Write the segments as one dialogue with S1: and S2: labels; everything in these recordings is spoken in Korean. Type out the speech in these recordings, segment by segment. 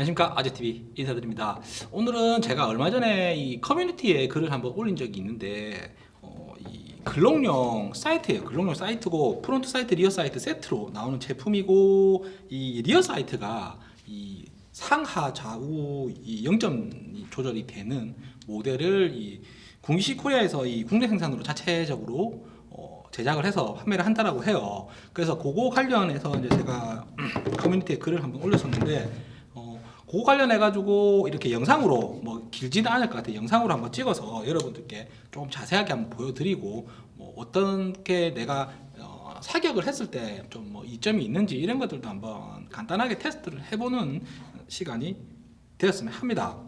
S1: 안녕하십니까. 아재TV 인사드립니다. 오늘은 제가 얼마 전에 이 커뮤니티에 글을 한번 올린 적이 있는데 어, 이 Glock용 sight예요. Glock용 sight고 front sight rear sight 세트로 나오는 제품이고 이 rear sight가 이 상하 좌우 이 0점 조절이 되는 모델을 이 궁시 코리아에서 이 국내 생산으로 자체적으로 어, 제작을 해서 판매를 한다라고 해요. 그래서 그거 관련해서 이제 제가 커뮤니티에 글을 한번 올렸었는데 어, 그거 관련해 가지고 이렇게 영상으로 뭐 길지는 않을 것 같아요. 영상으로 한번 찍어서 여러분들께 좀 자세하게 한번 보여드리고 뭐 어떻게 내가 어, 사격을 했을 때 좀 뭐 이점이 있는지 이런 것들도 한번 간단하게 테스트를 해보는 시간이 되었으면 합니다.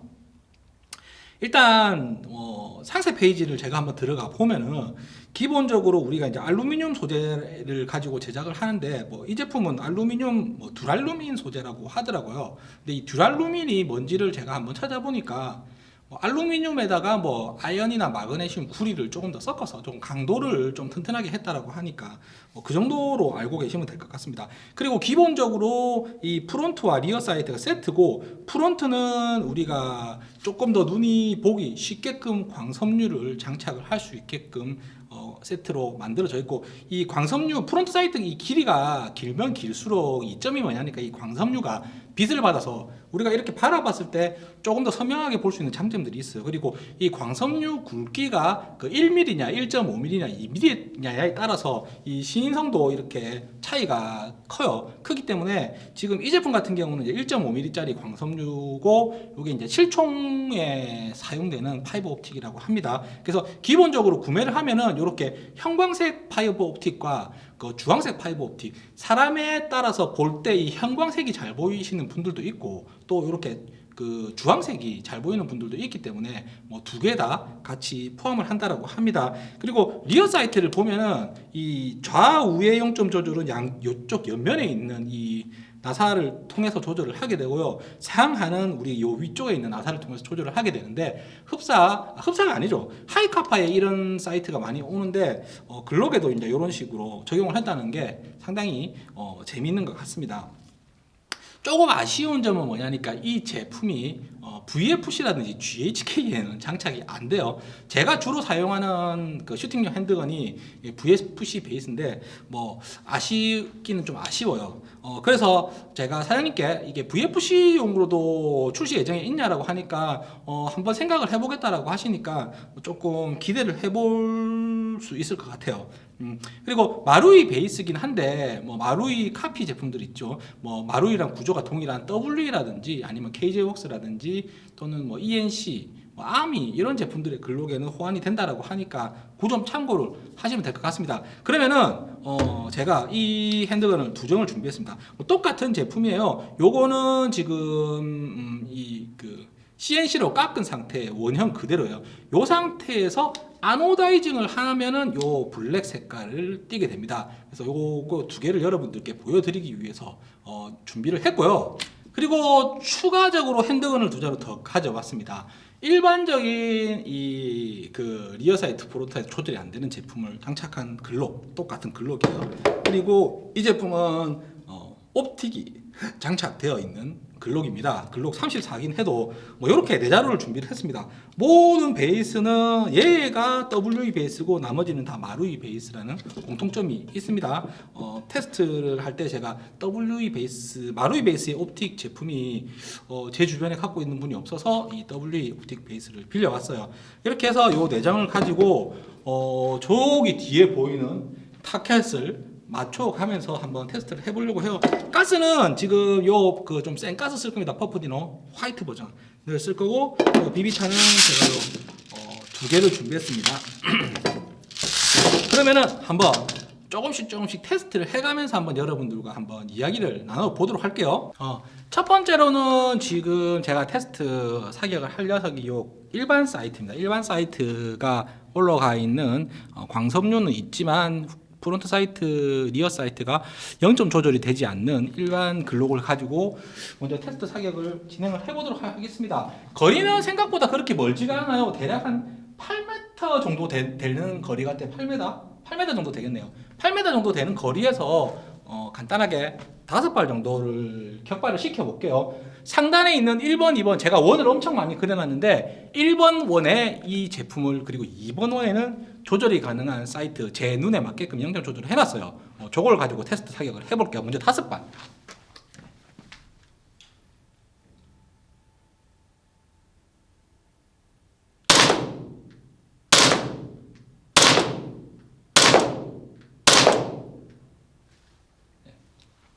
S1: 일단 어, 상세 페이지를 제가 한번 들어가 보면은 기본적으로 우리가 이제 알루미늄 소재를 가지고 제작을 하는데 뭐 이 제품은 알루미늄 뭐 듀랄루민 소재라고 하더라고요. 근데 이 듀랄루민이 뭔지를 제가 한번 찾아보니까 뭐 알루미늄에다가 뭐 아연이나 마그네슘 구리를 조금 더 섞어서 좀 강도를 좀 튼튼하게 했다라고 하니까 뭐 그 정도로 알고 계시면 될 것 같습니다. 그리고 기본적으로 이 front와 rear sight가 세트고 front는 우리가 조금 더 눈이 보기 쉽게끔 광섬유를 장착을 할 수 있게끔 어, 세트로 만들어져 있고 이 광섬유 front sight 이 길이가 길면 길수록 이점이 뭐냐니까 이 광섬유가 빛을 받아서 우리가 이렇게 바라봤을 때 조금 더 선명하게 볼 수 있는 장점들이 있어요. 그리고 이 광섬유 굵기가 그 1mm냐, 1.5mm냐, 2mm냐에 따라서 이 시인성도 이렇게 차이가 커요. 크기 때문에 지금 이 제품 같은 경우는 이제 1.5mm짜리 광섬유고 이게 이제 실총에 사용되는 파이버 옵틱이라고 합니다. 그래서 기본적으로 구매를 하면은 이렇게 형광색 fiber optic과 그 주황색 fiber optic 사람에 따라서 볼 때 이 형광색이 잘 보이시는 분들도 있고 또 이렇게 그 주황색이 잘 보이는 분들도 있기 때문에 뭐 두 개 다 같이 포함을 한다라고 합니다. 그리고 rear sight를 보면은 이 좌우의 영점 조절은 양 요쪽 옆면에 있는 이 나사를 통해서 조절을 하게 되고요. 상하는 우리 요 위쪽에 있는 나사를 통해서 조절을 하게 되는데 흡사 흡사가 아니죠. Hi-Capa에 이런 sight가 많이 오는데 어, Glock에도 이제 이런 식으로 적용을 한다는 게 상당히 어, 재미있는 것 같습니다. 조금 아쉬운 점은 뭐냐니까 이 제품이 어, VFC라든지 GHK에는 장착이 안 돼요. 제가 주로 사용하는 그 슈팅용 핸드건이 VFC 베이스인데 뭐 아쉽기는 좀 아쉬워요. 어, 그래서 제가 사장님께 이게 VFC용으로도 출시 예정에 있냐라고 하니까 어, 한번 생각을 해보겠다라고 하시니까 조금 기대를 해볼 수 있을 것 같아요. 음, 그리고 마루이 베이스긴 한데 뭐 마루이 카피 제품들 있죠. 뭐 마루이랑 구조가 동일한 W라든지 아니면 KJ웍스라든지 또는 뭐 ENC, 뭐 아미 이런 제품들의 글록에는 호환이 된다라고 하니까 그 점 참고를 하시면 될 것 같습니다. 그러면은 어 제가 이 핸드건을 두 종을 준비했습니다. 뭐 똑같은 제품이에요. 요거는 지금 음 이그 CNC로 깎은 상태의 원형 그대로예요. 요 상태에서 anodizing을 하면은 요 black 색깔을 띠게 됩니다. 그래서 요거 두 개를 여러분들께 보여드리기 위해서 어, 준비를 했고요. 그리고 추가적으로 handgun을 두 자루 더 가져왔습니다. 일반적인 이 그 rear sight 프로타입 조절이 안 되는 제품을 장착한 Glock 똑같은 Glock이에요. 그리고 이 제품은 어, optic이 장착되어 있는 Glock입니다. Glock 34긴 해도 뭐 이렇게 네 자루를 준비를 했습니다. 모든 베이스는 얘가 WE 베이스고 나머지는 다 마루이 베이스라는 공통점이 있습니다. 어, 테스트를 할 때 제가 WE 베이스, 마루이 베이스의 옵틱 제품이 어, 제 주변에 갖고 있는 분이 없어서 이 WE 옵틱 베이스를 빌려왔어요. 이렇게 해서 이 내장을 가지고 어, 저기 뒤에 보이는 타켓을 맞춰가면서 한번 테스트를 해보려고 해요. 가스는 지금 요 그 좀 센 가스 쓸 겁니다. Puff Dino white 버전을 쓸 거고 비비탄은 제가 어, 두 개를 준비했습니다. 그러면은 한번 조금씩 조금씩 테스트를 해가면서 한번 여러분들과 한번 이야기를 나눠보도록 할게요. 어, 첫 번째로는 지금 제가 테스트 사격을 할 녀석이 요 일반 sight입니다. 일반 sight가 올라가 있는 어, 광섬유는 있지만 front sight, rear sight가 0점 조절이 되지 않는 일반 Glock을 가지고 먼저 테스트 사격을 진행을 해보도록 하겠습니다. 거리는 생각보다 그렇게 멀지가 않아요. 대략 한 8m 정도 되, 는 거리 같아요. 8m? 8m 정도 되겠네요. 8m 정도 되는 거리에서 어, 간단하게 다섯 발 정도를 격발을 시켜 볼게요. 상단에 있는 1번, 2번 제가 원을 엄청 많이 그려놨는데 1번 원에 이 제품을 그리고 2번 원에는 조절이 가능한 sight 제 눈에 맞게끔 영점 조절을 해놨어요. 어, 저걸 가지고 테스트 사격을 해볼게요. 먼저 다섯 발.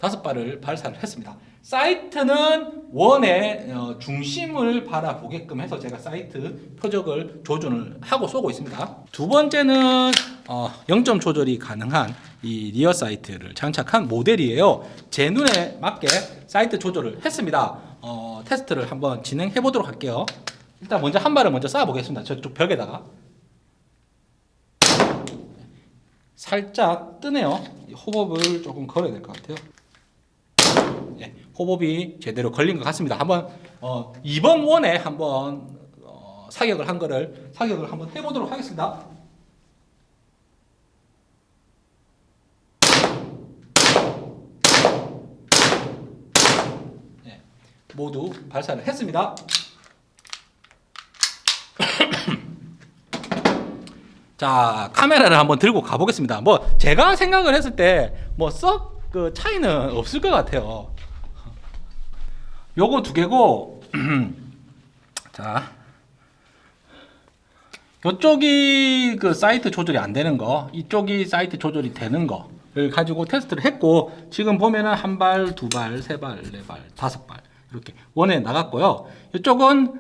S1: 다섯 발을 발사를 했습니다. sight는 원의 어, 중심을 바라보게끔 해서 제가 sight 표적을 조준을 하고 쏘고 있습니다. 두 번째는 어, 0점 조절이 가능한 이 rear sight를 장착한 모델이에요. 제 눈에 맞게 sight 조절을 했습니다. 어, 테스트를 한번 진행해 보도록 할게요. 일단 먼저 한 발을 먼저 쏴 보겠습니다. 저쪽 벽에다가 살짝 뜨네요. 이 호법을 조금 걸어야 될 것 같아요. 예, 호법이 제대로 걸린 것 같습니다. 한번 어, 2번 원에 한번 어, 사격을 한 거를 사격을 한번 해보도록 하겠습니다. 예, 모두 발사를 했습니다. 자 카메라를 한번 들고 가보겠습니다. 뭐 제가 생각을 했을 때 뭐 썩 그 차이는 없을 것 같아요. 요거 두 개고 자 이쪽이 그 사이트 조절이 안 되는 거 이쪽이 사이트 조절이 되는 거를 가지고 테스트를 했고 지금 보면은 한 발, 두 발, 세 발, 네 발, 다섯 발 이렇게 원에 나갔고요. 이쪽은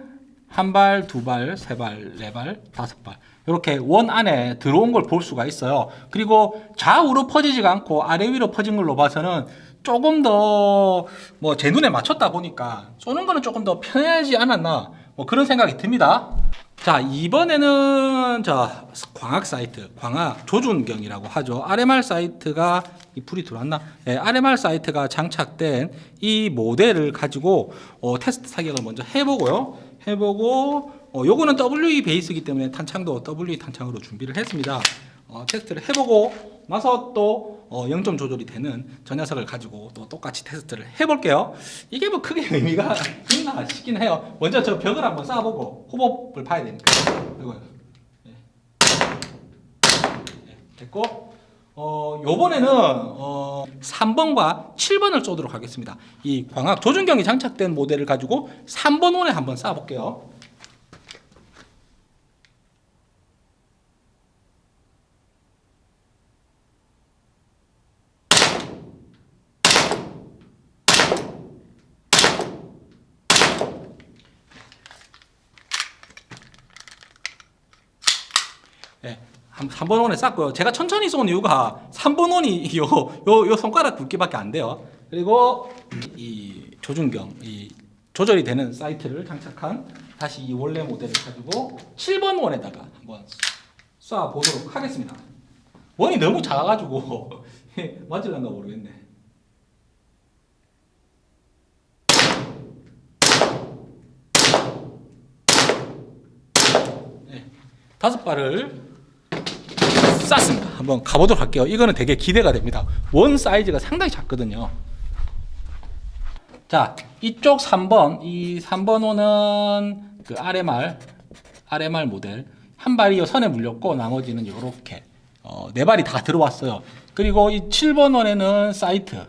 S1: 한 발, 두 발, 세 발, 네 발, 다섯 발 이렇게 원 안에 들어온 걸 볼 수가 있어요. 그리고 좌우로 퍼지지가 않고 아래 위로 퍼진 걸로 봐서는 조금 더 뭐 제 눈에 맞췄다 보니까 쏘는 거는 조금 더 편하지 않았나 뭐 그런 생각이 듭니다. 자 이번에는 자 광학 사이트 광학 조준경이라고 하죠. RMR 사이트가 이 불이 들어왔나? 네, RMR 사이트가 장착된 이 모델을 가지고 어, 테스트 사격을 먼저 해보고요. 해보고 어, 요거는 WE 베이스이기 때문에 탄창도 WE 탄창으로 준비를 했습니다. 어, 테스트를 해보고 나서 또 어, 0점 조절이 되는 저 녀석을 가지고 또 똑같이 테스트를 해볼게요. 이게 뭐 크게 의미가 있나 싶긴 해요. 먼저 저 벽을 한번 쌓아보고 호법을 봐야 되니까. 이거요. 네. 네, 됐고 어, 요번에는 어, 3번과 7번을 쏘도록 하겠습니다. 이 광학 조준경이 장착된 모델을 가지고 3번 원에 한번 쏴볼게요. 네, 한 3번 원에 쌌고요. 제가 천천히 쏜 이유가 3번 원이 요, 요, 요 손가락 굵기밖에 안 돼요. 그리고 이 조준경, 이 조절이 되는 사이트를 장착한 다시 이 원래 모델을 가지고 7번 원에다가 한번 쏴 보도록 하겠습니다. 원이 너무 작아가지고 맞을란가 모르겠네. 네, 다섯 발을 쌌습니다. 한번 가보도록 할게요. 이거는 되게 기대가 됩니다. 원 사이즈가 상당히 작거든요. 자, 이쪽 3번, 이 3번 호는 그 RMR, RMR 모델. 한 발이 요 선에 물렸고, 나머지는 요렇게. 어, 네 발이 다 들어왔어요. 그리고 이 7번 원에는 사이트.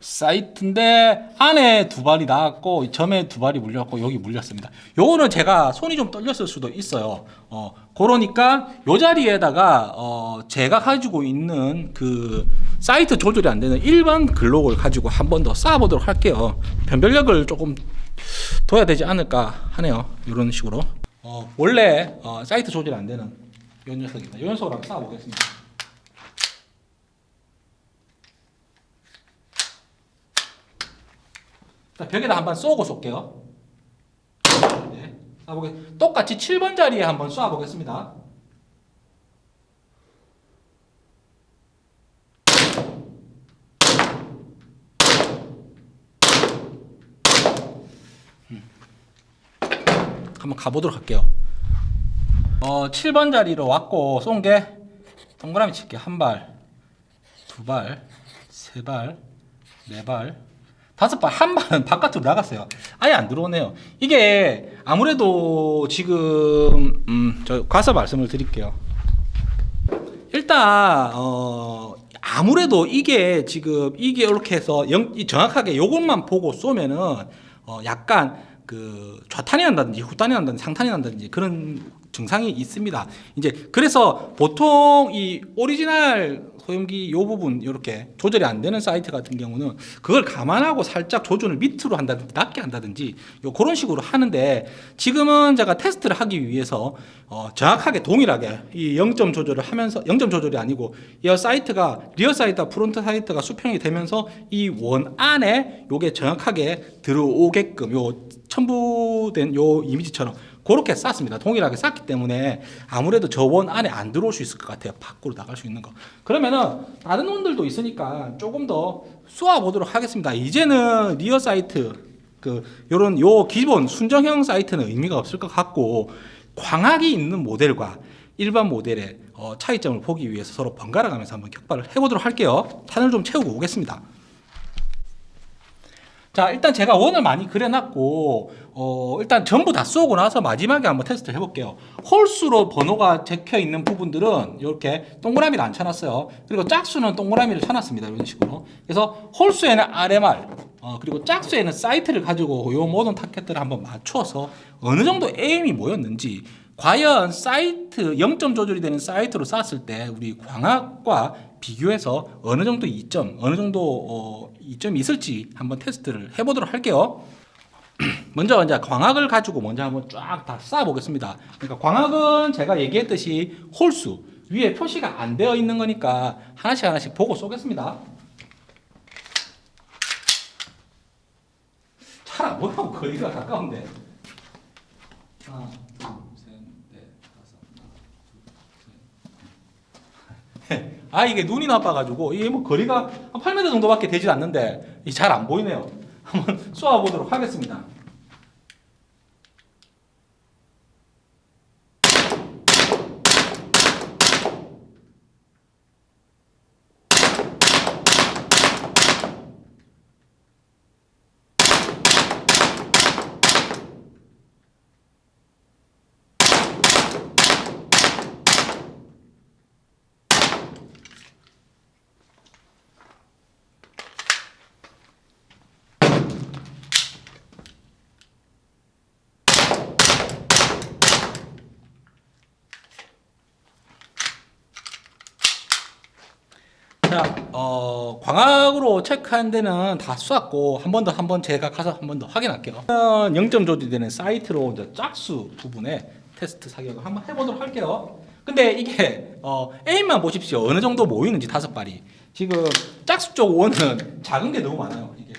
S1: 사이트인데 안에 두 발이 나왔고 이 점에 두 발이 물렸고 여기 물렸습니다. 요거는 제가 손이 좀 떨렸을 수도 있어요. 어 그러니까 요 자리에다가 어 제가 가지고 있는 그 사이트 조절이 안 되는 일반 글록을 가지고 한 번 더 쌓아보도록 할게요. 변별력을 조금 둬야 되지 않을까 하네요. 이런 식으로. 어 원래 어 사이트 조절이 안 되는 요 녀석입니다. 요 녀석으로 한번 쌓아보겠습니다. 자, 벽에다 한번 쏘고 쏠게요. 네, 쏴보겠. 똑같이 7번 자리에 한번 쏴보겠습니다. 음. 한번 가보도록 할게요. 어, 7번 자리로 왔고 쏜 게 동그라미 칠게 한 발, 두 발, 세세 발, 네 발, 다섯 발, 한 발은 바깥으로 나갔어요. 아예 안 들어오네요. 이게 아무래도 지금 음, 저 가서 말씀을 드릴게요. 일단 어 아무래도 이게 지금 이게 이렇게 해서 영, 이 정확하게 요것만 보고 쏘면은 어 약간 그 좌탄이 난다든지 후탄이 난다든지 상탄이 난다든지 그런 증상이 있습니다. 이제 그래서 보통 이 오리지널 소형기 요 부분 이렇게 조절이 안 되는 sight 같은 경우는 그걸 감안하고 살짝 조준을 밑으로 한다든지 낮게 한다든지 요 그런 식으로 하는데 지금은 제가 테스트를 하기 위해서 어 정확하게 동일하게 이 0점 조절을 하면서 0점 조절이 아니고 이 sight가 rear sight와 front sight가 수평이 되면서 이 원 안에 요게 정확하게 들어오게끔 요 첨부된 요 이미지처럼 그렇게 쌌습니다. 동일하게 쌌기 때문에 아무래도 저원 안에 안 들어올 수 있을 것 같아요. 밖으로 나갈 수 있는 거. 그러면은 다른 원들도 있으니까 조금 더 쏘아 보도록 하겠습니다. 이제는 리어 사이트 그 요런 요 기본 순정형 사이트는 의미가 없을 것 같고 광학이 있는 모델과 일반 모델의 어, 차이점을 보기 위해서 서로 번갈아 가면서 한번 격발을 해보도록 할게요. 탄을 좀 채우고 오겠습니다. 자 일단 제가 원을 많이 그려놨고 어, 일단 전부 다 쏘고 나서 마지막에 한번 테스트 해볼게요. 홀수로 번호가 적혀 있는 부분들은 이렇게 동그라미를 안 쳐놨어요. 그리고 짝수는 동그라미를 쳐놨습니다. 이런 식으로. 그래서 홀수에는 RMR 어, 그리고 짝수에는 sight를 가지고 이 모든 타켓들을 한번 맞춰서 어느 정도 aim이 모였는지 과연 sight 0점 조절이 되는 sight로 쐈을 때 우리 광학과 비교해서 어느 정도 이점 어느 정도 어, 이점이 있을지 한번 테스트를 해보도록 할게요. 먼저 이제 광학을 가지고 먼저 한번 쫙다쏴 보겠습니다. 그러니까 광학은 제가 얘기했듯이 홀수 위에 표시가 안 되어 있는 거니까 하나씩 하나씩 보고 쏘겠습니다. 잘 안 보여 거리가 가까운데. 하나, 둘, 셋, 넷, 다섯, 하나, 둘, 셋. 아 이게 눈이 나빠가지고 이게 뭐 거리가 한 8m 정도밖에 되질 않는데 잘 안 보이네요. 한번 쏘아 보도록 하겠습니다. 자, 어, 광학으로 체크한 데는 다 쐈고 한 번 더 한 번 제가 가서 한 번 더 확인할게요. 0점 조절되는 사이트로 이제 짝수 부분에 테스트 사격을 한번 해보도록 할게요. 근데 이게 어, 에임만 보십시오. 어느 정도 모이는지 다섯 발이. 지금 짝수 쪽 원은 작은 게 너무 많아요. 이게.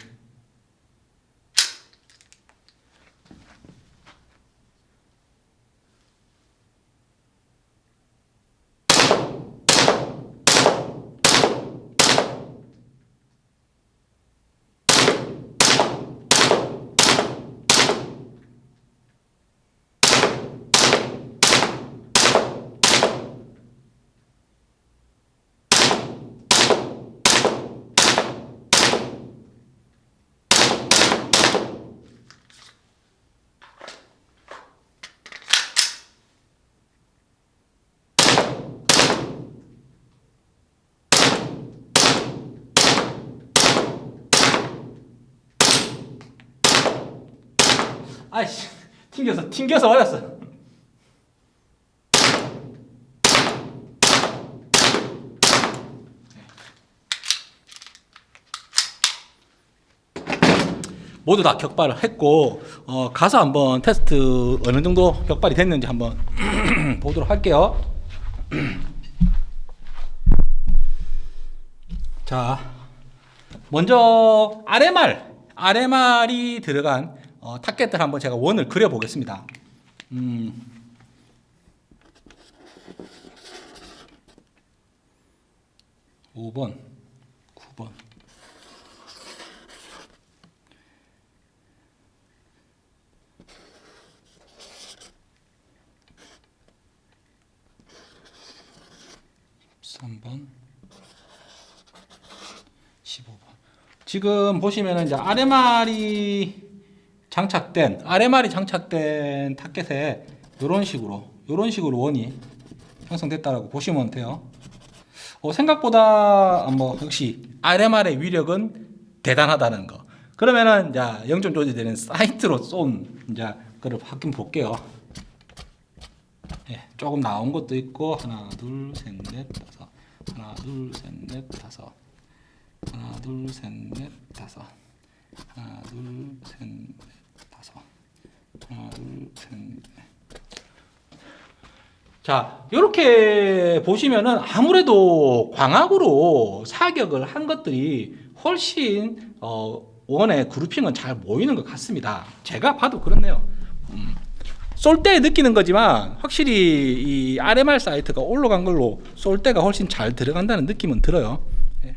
S1: 아이씨 튕겨서 튕겨서 버렸어. 모두 다 격발을 했고 어, 가서 한번 테스트 어느 정도 격발이 됐는지 한번 보도록 할게요. 자, 먼저 RMR, RMR이 들어간 어, 타겟들 한번 제가 원을 그려 보겠습니다. 음. (5번) (9번) (13번) 15번. 지금 보시면은 이제 RMR이 장착된 RMR이 장착된 타켓에 이런 식으로 이런 식으로 원이 형성됐다라고 보시면 돼요. 어, 생각보다 뭐 역시 RMR의 위력은 대단하다는 거. 그러면은 이제 0점 조절되는 사이트로 쏜 이제 그걸 확인 볼게요. 예, 조금 나온 것도 있고 하나, 둘, 셋, 넷, 다섯. 하나, 둘, 셋, 넷, 다섯. 하나, 둘, 셋, 넷, 다섯. 하나, 둘, 셋, 넷, 다섯. 하나, 둘, 셋, 넷. 자, 이렇게 보시면은 아무래도 광학으로 사격을 한 것들이 훨씬 어, 원의 그룹핑은 잘 모이는 것 같습니다. 제가 봐도 그렇네요. 음. 쏠 때 느끼는 거지만 확실히 이 RMR 사이트가 올라간 걸로 쏠 때가 훨씬 잘 들어간다는 느낌은 들어요. 예.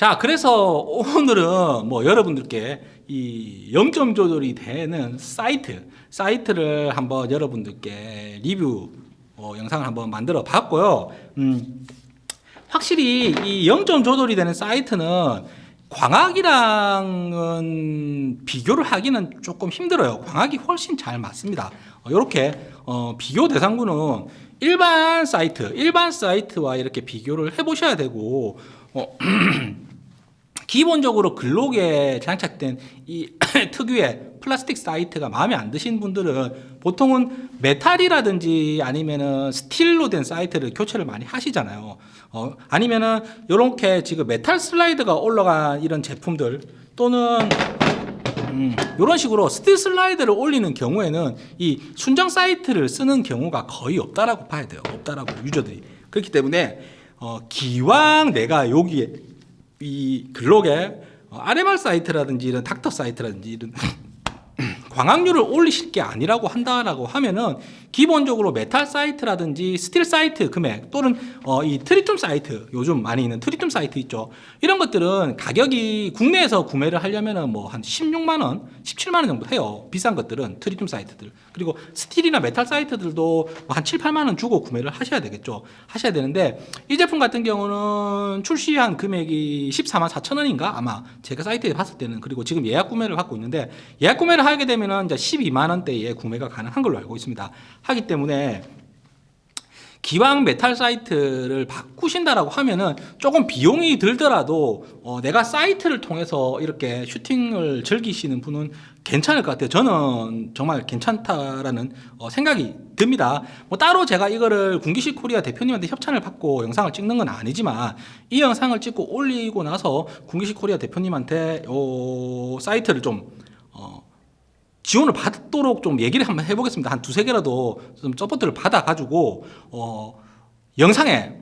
S1: 자, 그래서 오늘은 뭐 여러분들께 이 0점 조절이 되는 사이트, 사이트를 한번 여러분들께 리뷰 어, 영상을 한번 만들어 봤고요. 음, 확실히 이 0점 조절이 되는 사이트는 광학이랑은 비교를 하기는 조금 힘들어요. 광학이 훨씬 잘 맞습니다. 이렇게 어, 비교 대상군은 일반 sight, 일반 sight와 이렇게 비교를 해보셔야 되고 어, 기본적으로 Glock에 장착된 이 특유의 플라스틱 sight가 마음에 안 드신 분들은 보통은 metal이라든지 아니면은 steel로 된 sight를 교체를 많이 하시잖아요. 어, 아니면은 이렇게 지금 메탈 슬라이드가 올라간 이런 제품들 또는 음, 이런 식으로 스틸 슬라이드를 올리는 경우에는 이 순정 sight를 쓰는 경우가 거의 없다라고 봐야 돼요. 없다라고 유저들이 그렇기 때문에 어, 기왕 내가 여기에 이 글록에 어, RMR sight라든지 이런 닥터 sight라든지 이런 광학류를 올리실 게 아니라고 한다라고 하면은 기본적으로 메탈 sight라든지 스틸 sight 금액 또는 어, 이 트리튬 sight 요즘 많이 있는 트리튬 sight 있죠. 이런 것들은 가격이 국내에서 구매를 하려면은 뭐한 16만 원, 17만 원 정도 해요. 비싼 것들은 트리튬 sight들. 그리고 스틸이나 메탈 sight들도 뭐한 7, 8만 원 주고 구매를 하셔야 되겠죠. 하셔야 되는데 이 제품 같은 경우는 출시한 금액이 14만 4천 원인가? 아마 제가 사이트에 봤을 때는. 그리고 지금 예약 구매를 하고 있는데 예약 구매를 하게 되면은 이제 12만 원대에 구매가 가능한 걸로 알고 있습니다. 하기 때문에 기왕 메탈 sight를 바꾸신다라고 하면은 조금 비용이 들더라도 어, 내가 sight를 통해서 이렇게 슈팅을 즐기시는 분은 괜찮을 것 같아요. 저는 정말 괜찮다라는 어, 생각이 듭니다. 뭐 따로 제가 이거를 군기시 코리아 대표님한테 협찬을 받고 영상을 찍는 건 아니지만 이 영상을 찍고 올리고 나서 군기시 코리아 대표님한테 요 sight를 좀 어, 지원을 받도록 좀 얘기를 한번 해보겠습니다. 한 두세 개라도 좀 서포트를 받아가지고, 어, 영상에,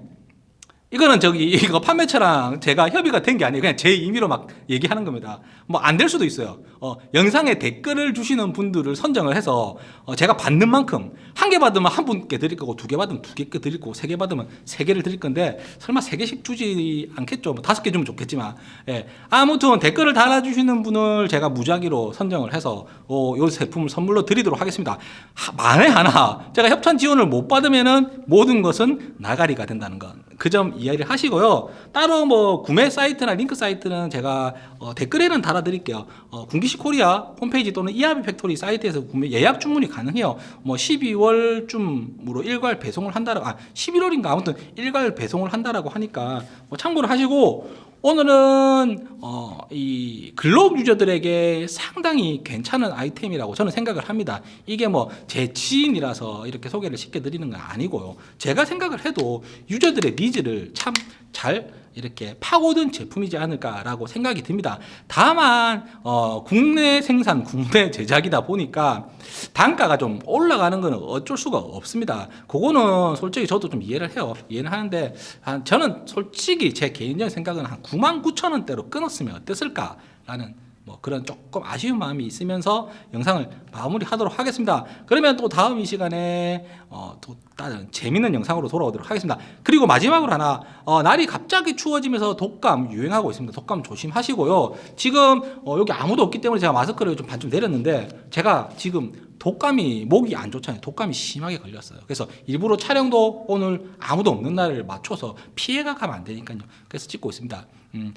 S1: 이거는 저기, 이거 판매처랑 제가 협의가 된 게 아니에요. 그냥 제 임의로 막 얘기하는 겁니다. 뭐 안 될 수도 있어요. 어, 영상에 댓글을 주시는 분들을 선정을 해서, 어, 제가 받는 만큼, 한 개 받으면 한 분께 드릴 거고, 두 개 받으면 두 개 드릴 거고, 세 개 받으면 세 개를 드릴 건데, 설마 세 개씩 주지 않겠죠. 뭐 다섯 개 주면 좋겠지만, 예. 아무튼 댓글을 달아주시는 분을 제가 무작위로 선정을 해서, 어, 요 제품을 선물로 드리도록 하겠습니다. 하, 만에 하나, 제가 협찬 지원을 못 받으면은 모든 것은 나가리가 된다는 것. 그 점 이해를 하시고요. 따로 뭐 구매 사이트나 링크 사이트는 제가 어, 댓글에는 달아드릴게요. 어, 군기시 코리아 홈페이지 또는 이하비 팩토리 사이트에서 구매 예약 주문이 가능해요. 뭐 12월쯤으로 일괄 배송을 한다라고, 아 11월인가 아무튼 일괄 배송을 한다라고 하니까 뭐 참고를 하시고 오늘은 어, 이 글록 유저들에게 상당히 괜찮은 아이템이라고 저는 생각을 합니다. 이게 뭐 제 지인이라서 이렇게 소개를 쉽게 드리는 건 아니고요. 제가 생각을 해도 유저들의 니즈를 참잘 이렇게 파고든 제품이지 않을까라고 생각이 듭니다. 다만 어, 국내 생산, 국내 제작이다 보니까 단가가 좀 올라가는 것은 어쩔 수가 없습니다. 그거는 솔직히 저도 좀 이해를 해요. 이해는 하는데 한 저는 솔직히 제 개인적인 생각은 한 9만 9천 원대로 끊었으면 어땠을까라는 뭐 그런 조금 아쉬운 마음이 있으면서 영상을 마무리하도록 하겠습니다. 그러면 또 다음 이 시간에 어, 또 다른 재밌는 영상으로 돌아오도록 하겠습니다. 그리고 마지막으로 하나 어, 날이 갑자기 추워지면서 독감 유행하고 있습니다. 독감 조심하시고요. 지금 어, 여기 아무도 없기 때문에 제가 마스크를 좀 반쯤 내렸는데 제가 지금 독감이 목이 안 좋잖아요. 독감이 심하게 걸렸어요. 그래서 일부러 촬영도 오늘 아무도 없는 날을 맞춰서 피해가 가면 안 되니까요. 그래서 찍고 있습니다. 음,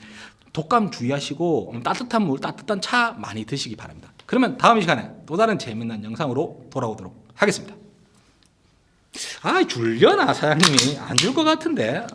S1: 독감 주의하시고 음, 따뜻한 물, 따뜻한 차 많이 드시기 바랍니다. 그러면 다음 시간에 또 다른 재미난 영상으로 돌아오도록 하겠습니다. 아, 줄려나 사장님이 안 줄 것 같은데.